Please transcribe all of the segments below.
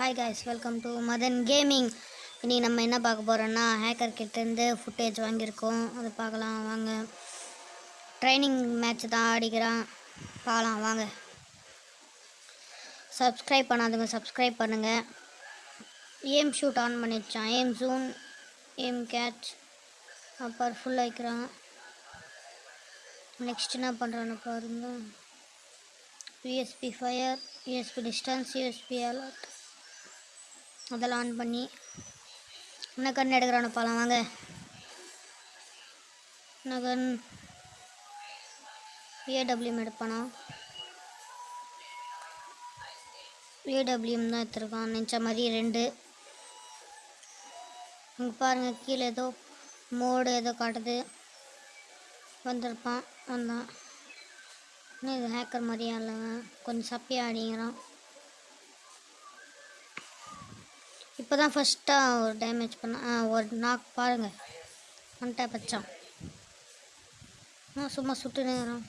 Hi guys welcome to Madan gaming இன்றைக்கி நம்ம என்ன பார்க்க போகிறோன்னா ஹேக்கர் கிட்டேருந்து ஃபுட்டேஜ் வாங்கியிருக்கோம். அதை பார்க்கலாம் வாங்க. ட்ரைனிங் மேட்ச் தான் ஆடிக்கிறான். பார்க்கலாம் வாங்க. சப்ஸ்கிரைப் பண்ணாதுங்க சப்ஸ்கிரைப் பண்ணுங்கள் ஏம் ஷூட் ஆன் பண்ணிச்சான் ஏம் ஜூன் ஏம் கேட்ச் அப்புறம் ஃபுல் வைக்கிறான் நெக்ஸ்ட் என்ன பண்ணுறான்னு பாருங்க. USB fire USB distance USB alert அதெல்லாம் ஆன் பண்ணி என்ன கண் எடுக்கிறான்னு பார்க்கலாம் வாங்க. என்ன கன் ஏடபிள்யூஎம் எடுப்பானா? ஏடபிள்யூஎம் தான் எடுத்துருக்கான் நினச்ச மாதிரி ரெண்டு. இங்கே பாருங்கள் கீழே ஏதோ மோடு ஏதோ காட்டுது. வந்திருப்பான் வந்தான் இன்னும் இது ஹேக்கர் மாதிரியா இல்லைங்க கொஞ்சம் சப்பியாக அடிங்கிறான் இப்போ தான் ஃபஸ்ட்டாக ஒரு டேமேஜ் பண்ண ஒரு நாக் பாருங்கள் ஒன் டேப் வச்சான் ஆ சும்மா சுட்டு நேரம்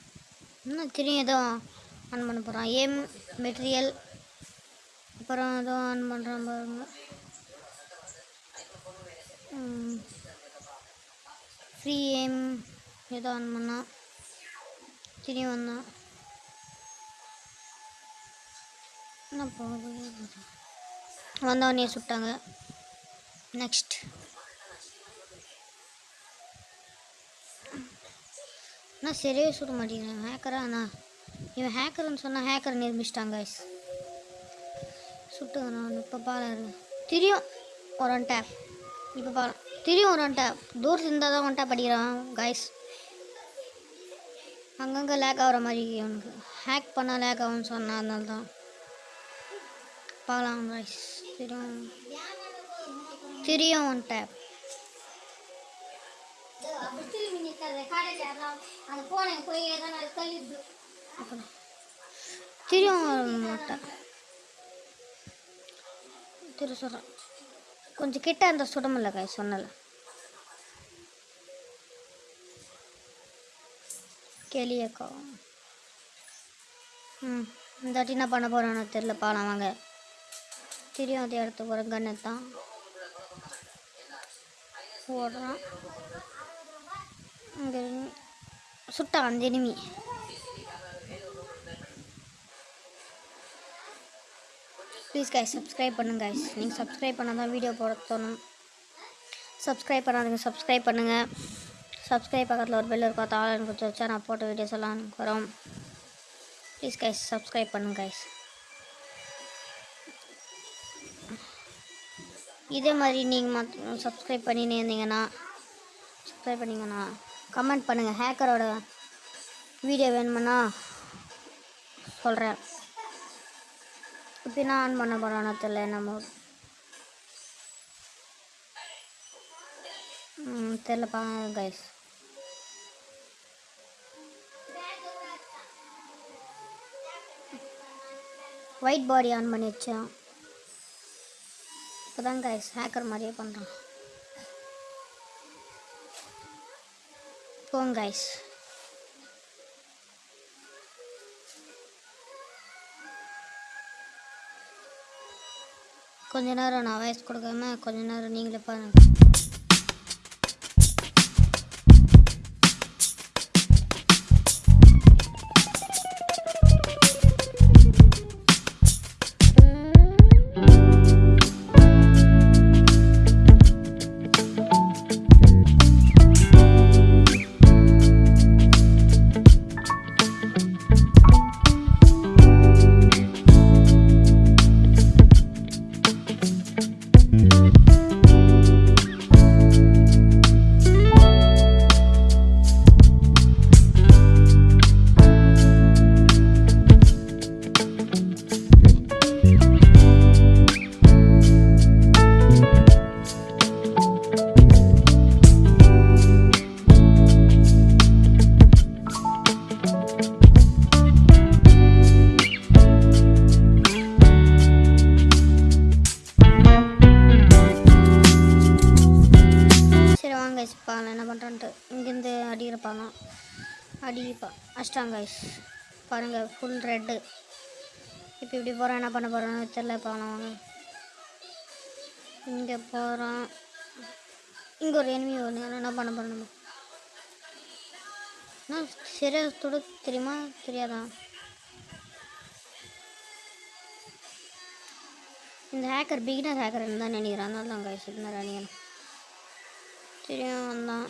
இன்னும் திரும்பி ஏதோ ஆன் பண்ண போகிறான் ஏம் மெட்டீரியல் அப்புறம் ஏதோ ஆன் பண்ணுறான் பாருங்க. ஃப்ரீ ஏம் ஏதோ ஆன் பண்ணான். திரும்பி வந்தான். என்ன போகுது? வந்தவொடனே சுட்டாங்க. நெக்ஸ்ட் அண்ணா சரியே சுட மாட்டேங்கிறேன் ஹேக்கரா அண்ணா? இவன் ஹேக்கர்னு சொன்னால் ஹேக்கர் நிர்மிச்சிட்டாங்க ஐஸ் சுட்டுங்க நான் இப்போ பாரு திரியும் ஒரு ஒன் டேப் இப்போ பாரு திரியும் ஒரு ஒன் டேப் தூரத்து இருந்தால் தான் ஒன் டேப் அடிக்கிறான் கைஸ் அங்கங்கே லேக் ஆகிற மாதிரி அவனுக்கு ஹேக் பண்ணால் லேக் ஆகும்னு சொன்னான் அதனால தான். பார்க்கலாம் கைஸ் திரியும் திரியும் ஒன் டேப் திரியும் மாட்டேன் திரு சொல்கிறேன் கொஞ்சம் கிட்ட அந்த சுடமில்ல கை சொன்னல. கேளியக்கா. ம் இந்த வாட்டி என்ன பண்ண போகிறானோ தெரில பாலாம் வாங்க. தெரியும் அதே இடத்துக்கு போகிறேன் கண்ணை தான் ஓடுறான் இங்கே சுட்டான் அந்த எனிமி ப்ளீஸ் கைஸ் சப்ஸ்கிரைப் பண்ணுங்க கைஸ் நீங்கள் சப்ஸ்கிரைப் பண்ணால் தான் வீடியோ போட தோணும். சப்ஸ்கிரைப் பண்ணாதுங்க சப்ஸ்கிரைப் பண்ணுங்கள் சப்ஸ்கிரைப் பக்கத்தில் ஒரு பெல் இருக்கும் தாளன் கொடுத்து வச்சா நான் போட்ட வீடியோஸ் எல்லாம் எனக்கு வரும். ப்ளீஸ் கைஸ் சப்ஸ்கிரைப் பண்ணுங்க கைஸ் இதே மாதிரி நீங்கள் மற்ற சப்ஸ்கிரைப் பண்ணினே இருந்தீங்கன்னா சப்ஸ்கிரைப் பண்ணிங்கன்னா கமெண்ட் பண்ணுங்கள் ஹேக்கரோட வீடியோ வேணுமுன்னா சொல்கிறேன் இப்போ நான் ஆன் பண்ண போகிறோன்னு தெரில நம்ம ம் தெரிலப்பா கைஸ் ஒயிட் பாடி ஆன் பண்ணி வச்சேன். இப்போ தான் கைஸ் ஹேக்கர் மாதிரியே பண்ணுறான் போங்க கைஸ் கொஞ்ச நேரம் நான் வாய்ஸ் கொடுக்காம கொஞ்ச நேரம் நீங்களே பாருங்க. அடிப்பா அஷ்டாங்க பாருங்கள் ஃபுல் ரெட்டு இப்போ இப்படி போகிறோம் என்ன பண்ண போகிறோன்னு தெரில பார்க்கலாம் இங்கே போகிறோம் இங்கே ஒரு எனிமி ஒன்று என்ன பண்ண போகிறோம் நம்ம? என்ன சரியாக தெரியுமா? தெரியாதான் இந்த ஹேக்கர் பிகினர் ஹேக்கர் தான் நினைக்கிறேன். அதனால தான் கைஸ் இருந்தார் நினைக்கிறேன் தெரியும் வந்தான்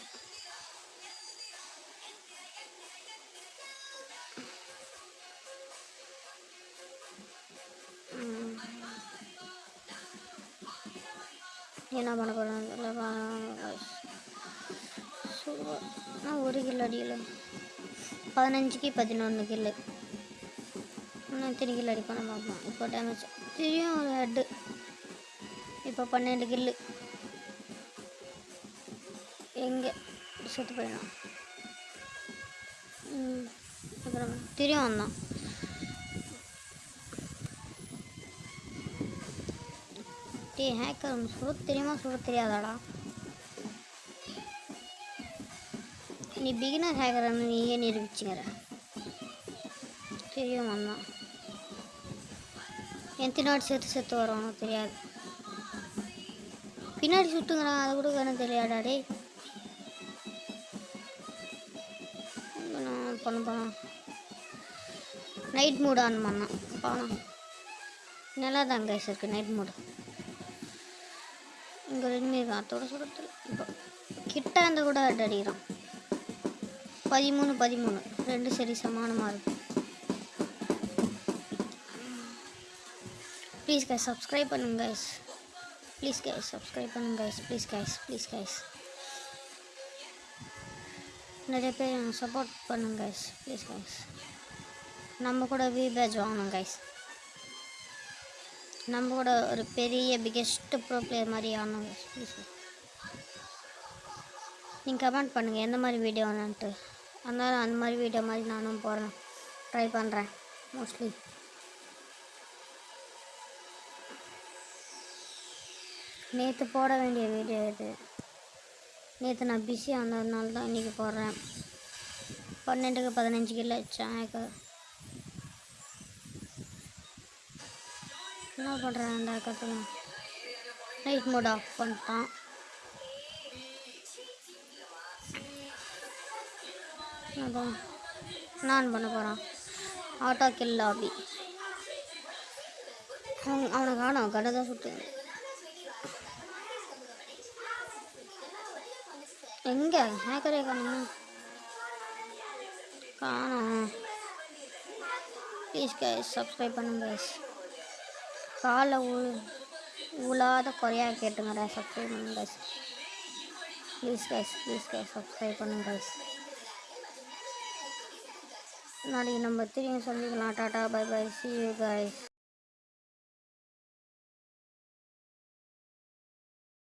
என்ன பண்ண போகிறேன் சூப்பர். நான் ஒரு கிலோ அடியில் பதினஞ்சுக்கு பதினொன்று கில்லு இன்னும் எத்தனை கிலோ அடிக்கணும் பார்ப்போம். இப்போ டேமேஜ் தெரியும் ஒரு ஹெட்டு இப்போ பன்னெண்டு கில்லு எங்கே? செத்து போயிடும். அப்புறம் தெரியும் வந்தான். டே ஹேக்கர் சுட தெரியுமா? சுட தெரியாதாடா. நீ பிகினர் ஹேக்கர்னு நீயே நிரூபிச்சுங்கிற தெரியும் வந்தான் எத்தனை நாடு சேர்த்து சேர்த்து வரும் தெரியாது. பின்னாடி சுட்டுங்கிறான் அதை கூட வேணும் தெரியாடா டேய். நான் பண்ண போனோம் நைட் மூட் ஆன் பண்ணான் போனோம் நல்லா தான் கைஸ் இருக்குது நைட் மூடு இங்கே ரெண்டுமே இருக்கான் அதோட சுடத்தில் இப்போ கிட்ட அந்த கூட அட் அடிக்கிறான். பதிமூணு பதிமூணு. ரெண்டு சரி சமானமாக இருக்கும் ப்ளீஸ் கைஸ் சப்ஸ்கிரைப் பண்ணுங்க கைஸ் ப்ளீஸ் கைஸ் சப்ஸ்கிரைப் பண்ணுங்க guys please guys please guys நிறைய பேர் சப்போர்ட் பண்ணுங்க கைஸ் ப்ளீஸ் கைஸ் நம்ம கூட வி பேஜ் வாங்கணும் கைஸ் நம்ம கூட ஒரு பெரிய பிக்கெஸ்ட் ப்ரோ பிளேயர் மாதிரி ஆகணும் ப்ளீஸ் நீங்கள் கமெண்ட் பண்ணுங்கள் எந்த மாதிரி வீடியோ வேணுன்ட்டு அதனால் அந்த மாதிரி வீடியோ மாதிரி நானும் போடுறேன் ட்ரை பண்ணுறேன் மோஸ்ட்லி நேற்று போட வேண்டிய வீடியோ இது. நேற்று நான் பிஸியாக இருந்ததுனால தான் இன்றைக்கி போடுறேன். பன்னெண்டுக்கு பதினஞ்சு கிலோ வச்சேன் என்ன பண்ணுறேன் அந்த கற்றுங்க நைட் மோட் ஆஃப் பண்ணிட்டான். அதான். நான் பண்ண போகிறான் ஆட்டோ கில் லாபி அவன் அவனை காணும். கடை தான் சுட்டு எங்கே? ஹேக்கரே காணும்? காணும். ப்ளீஸ் கைஸ் சப்ஸ்கிரைப் பண்ணுங்க கைஸ் காலை உழு உழாத குறையாக கேட்டுங்கடா சப்ஸ்கிரைப் பண்ணுங்க guys please guys please guys subscribe பண்ணுங்க கைஸ் நாளைக்கு நம்ம திரும்பி சந்திக்கலாம் tata bye bye see you guys